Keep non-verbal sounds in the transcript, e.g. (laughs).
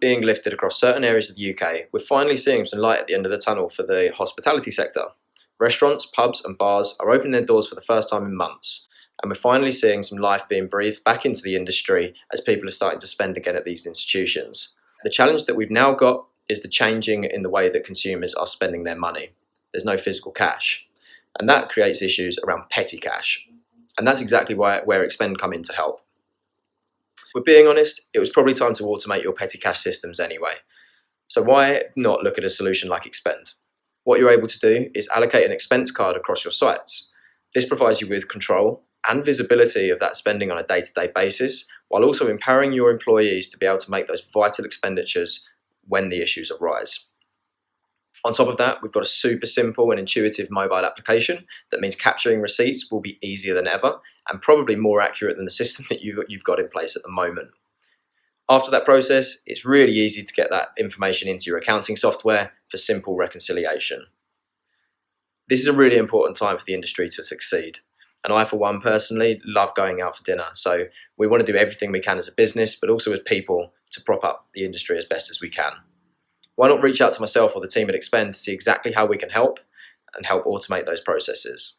being lifted across certain areas of the UK, we're finally seeing some light at the end of the tunnel for the hospitality sector. Restaurants, pubs, and bars are opening their doors for the first time in months, and we're finally seeing some life being breathed back into the industry as people are starting to spend again at these institutions. The challenge that we've now got is the changing in the way that consumers are spending their money. There's no physical cash, and that creates issues around petty cash. And that's exactly why, where Expend come in to help. We're being honest, it was probably time to automate your petty cash systems anyway. So why not look at a solution like Expend? What you're able to do is allocate an expense card across your sites. This provides you with control and visibility of that spending on a day-to-day -day basis, while also empowering your employees to be able to make those vital expenditures when the issues arise. On top of that, we've got a super simple and intuitive mobile application that means capturing receipts will be easier than ever and probably more accurate than the system (laughs) that you've got in place at the moment. After that process, it's really easy to get that information into your accounting software for simple reconciliation. This is a really important time for the industry to succeed. And I, for one, personally love going out for dinner. So we want to do everything we can as a business, but also as people to prop up the industry as best as we can. Why not reach out to myself or the team at Expend to see exactly how we can help and help automate those processes?